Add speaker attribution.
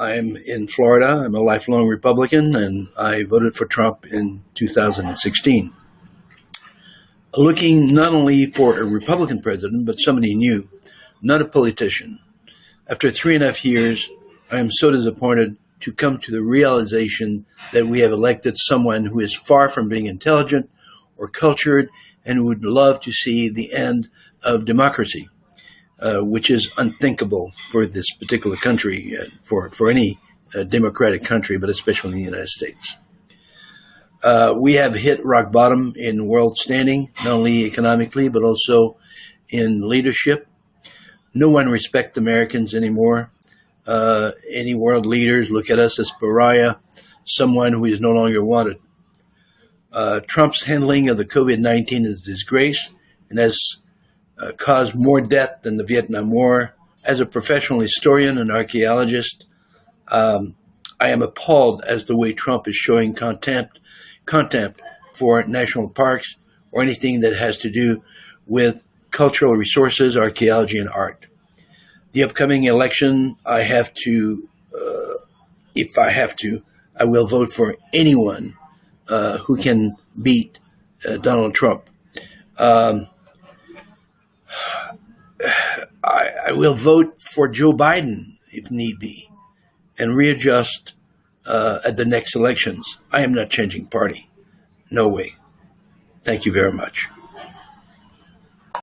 Speaker 1: I'm in Florida. I'm a lifelong Republican, and I voted for Trump in 2016. Looking not only for a Republican president, but somebody new, not a politician. After three and a half years, I am so disappointed to come to the realization that we have elected someone who is far from being intelligent or cultured and would love to see the end of democracy, uh, which is unthinkable for this particular country, uh, for, for any uh, democratic country, but especially in the United States. Uh, we have hit rock bottom in world standing, not only economically, but also in leadership. No one respects Americans anymore. Uh, any world leaders look at us as pariah, someone who is no longer wanted. Trump's handling of the COVID 19 is disgrace and has uh, caused more death than the Vietnam War. As a professional historian and archaeologist, um, I am appalled as the way Trump is showing contempt, contempt for national parks or anything that has to do with cultural resources, archaeology, and art. The upcoming election, I have to, uh, if I have to, I will vote for anyone uh, who can beat uh, Donald Trump. Um, I, I, will vote for Joe Biden if need be and readjust uh, at the next elections. I am not changing party. No way. Thank you very much.